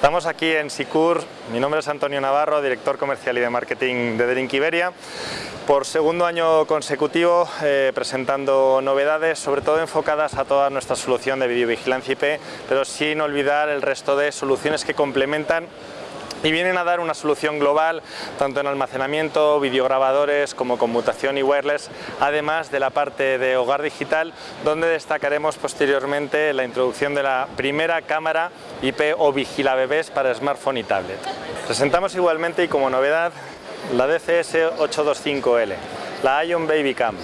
Estamos aquí en Sicur, mi nombre es Antonio Navarro, director comercial y de marketing de Drink Iberia. Por segundo año consecutivo eh, presentando novedades, sobre todo enfocadas a toda nuestra solución de videovigilancia IP, pero sin olvidar el resto de soluciones que complementan y vienen a dar una solución global tanto en almacenamiento, videograbadores como conmutación y wireless, además de la parte de hogar digital donde destacaremos posteriormente la introducción de la primera cámara IP o vigila bebés para smartphone y tablet. Presentamos igualmente y como novedad la DCS 825L, la Ion Baby Cam,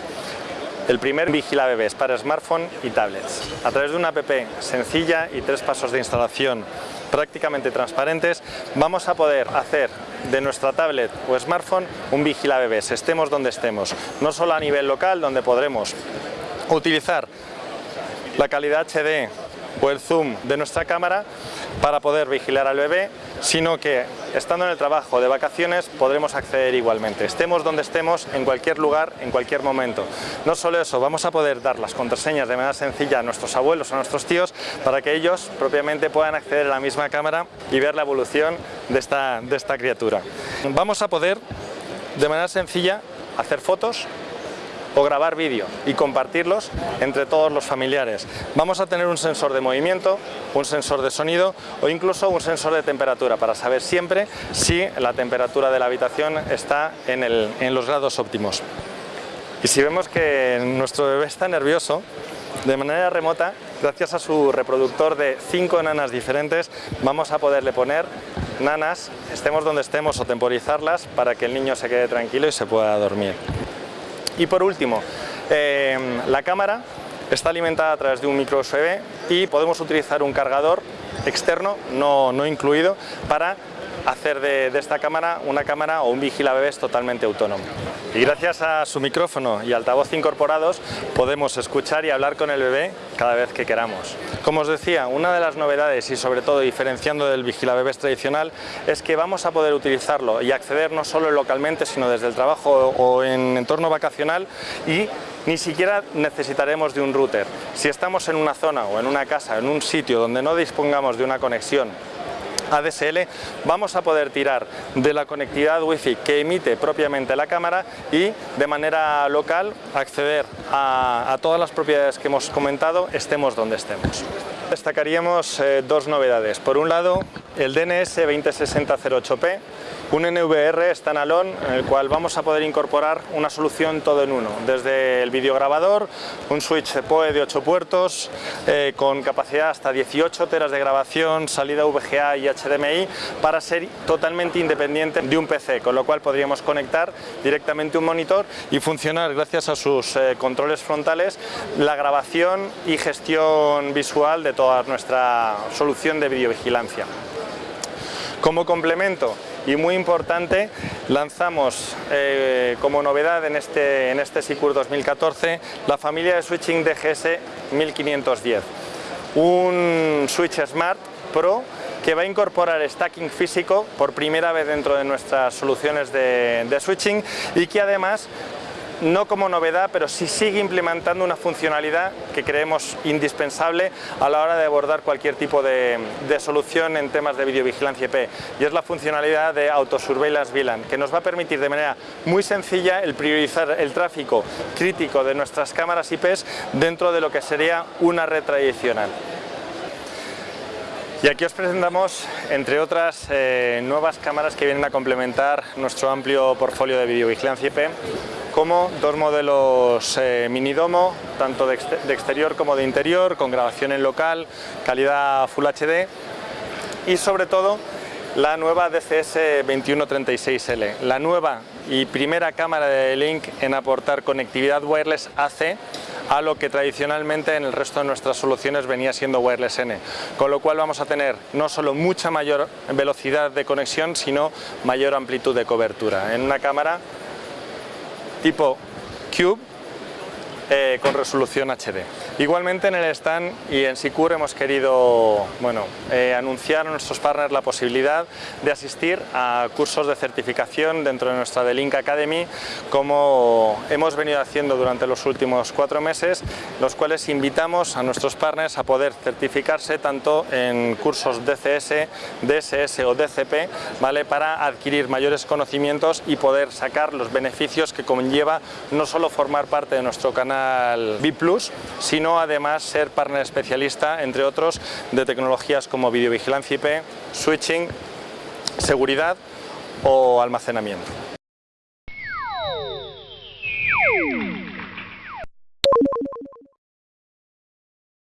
el primer vigila bebés para smartphone y tablets. A través de una app sencilla y tres pasos de instalación prácticamente transparentes, vamos a poder hacer de nuestra tablet o smartphone un vigila bebés, estemos donde estemos. No solo a nivel local, donde podremos utilizar la calidad HD o el zoom de nuestra cámara para poder vigilar al bebé, sino que estando en el trabajo de vacaciones podremos acceder igualmente, estemos donde estemos, en cualquier lugar, en cualquier momento. No solo eso, vamos a poder dar las contraseñas de manera sencilla a nuestros abuelos, a nuestros tíos, para que ellos propiamente puedan acceder a la misma cámara y ver la evolución de esta, de esta criatura. Vamos a poder, de manera sencilla, hacer fotos o grabar vídeo y compartirlos entre todos los familiares. Vamos a tener un sensor de movimiento, un sensor de sonido o incluso un sensor de temperatura para saber siempre si la temperatura de la habitación está en, en los grados óptimos. Y si vemos que nuestro bebé está nervioso, de manera remota, gracias a su reproductor de cinco nanas diferentes, vamos a poderle poner nanas, estemos donde estemos o temporizarlas para que el niño se quede tranquilo y se pueda dormir. Y por último, eh, la cámara está alimentada a través de un micro USB y podemos utilizar un cargador externo, no, no incluido, para hacer de, esta cámara una cámara o un vigila bebés totalmente autónomo. Y gracias a su micrófono y altavoz incorporados podemos escuchar y hablar con el bebé cada vez que queramos. Como os decía, una de las novedades y sobre todo diferenciando del vigila bebés tradicional es que vamos a poder utilizarlo y acceder no solo localmente sino desde el trabajo o en entorno vacacional y ni siquiera necesitaremos de un router. Si estamos en una zona o en una casa, en un sitio donde no dispongamos de una conexión ADSL vamos a poder tirar de la conectividad Wi-Fi que emite propiamente la cámara y de manera local acceder a, todas las propiedades que hemos comentado estemos donde estemos. Destacaríamos eh, dos novedades. Por un lado, el DNS 206008P un NVR standalone en el cual vamos a poder incorporar una solución todo en uno, desde el videograbador, un switch PoE de 8 puertos eh, con capacidad hasta 18 teras de grabación, salida VGA y HDMI para ser totalmente independiente de un PC, con lo cual podríamos conectar directamente un monitor y funcionar gracias a sus eh, controles frontales la grabación y gestión visual de toda nuestra solución de videovigilancia. Como complemento, y muy importante, lanzamos eh, como novedad en este, en este SICUR 2014 la familia de switching DGS 1510. Un switch Smart Pro que va a incorporar stacking físico por primera vez dentro de nuestras soluciones de, de switching y que además no como novedad, pero sí sigue implementando una funcionalidad que creemos indispensable a la hora de abordar cualquier tipo de, solución en temas de videovigilancia IP y es la funcionalidad de Autosurveillance VLAN que nos va a permitir de manera muy sencilla el priorizar el tráfico crítico de nuestras cámaras IP dentro de lo que sería una red tradicional. Y aquí os presentamos, entre otras, eh, nuevas cámaras que vienen a complementar nuestro amplio portfolio de videovigilancia IP como dos modelos eh, mini domo, tanto de, exterior como de interior, con grabación en local, calidad Full HD y sobre todo la nueva DCS 2136L, la nueva y primera cámara de Link en aportar conectividad wireless AC a lo que tradicionalmente en el resto de nuestras soluciones venía siendo Wireless N, con lo cual vamos a tener no solo mucha mayor velocidad de conexión, sino mayor amplitud de cobertura en una cámara tipo Cube eh, con resolución HD. Igualmente en el stand y en Sicur hemos querido bueno, eh, anunciar a nuestros partners la posibilidad de asistir a cursos de certificación dentro de nuestra Delink Academy como hemos venido haciendo durante los últimos cuatro meses, los cuales invitamos a nuestros partners a poder certificarse tanto en cursos DCS, DSS o DCP ¿vale? para adquirir mayores conocimientos y poder sacar los beneficios que conlleva no solo formar parte de nuestro canal VIP+, además ser partner especialista, entre otros, de tecnologías como videovigilancia IP, switching, seguridad o almacenamiento.